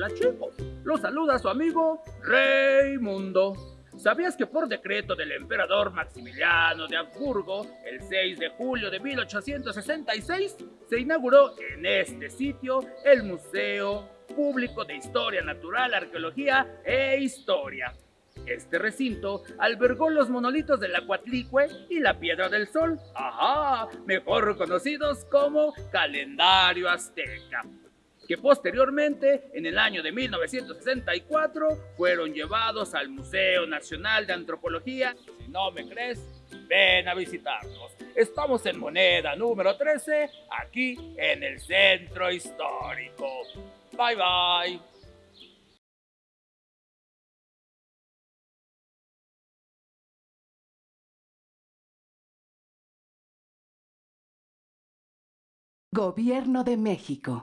Hola los saluda su amigo Reymundo. ¿Sabías que por decreto del emperador Maximiliano de Habsburgo, el 6 de julio de 1866, se inauguró en este sitio el Museo Público de Historia Natural, Arqueología e Historia? Este recinto albergó los monolitos de la Cuatlicue y la Piedra del Sol, ajá, mejor conocidos como calendario azteca que posteriormente, en el año de 1964, fueron llevados al Museo Nacional de Antropología. Si no me crees, ven a visitarnos. Estamos en moneda número 13, aquí en el Centro Histórico. Bye bye. Gobierno de México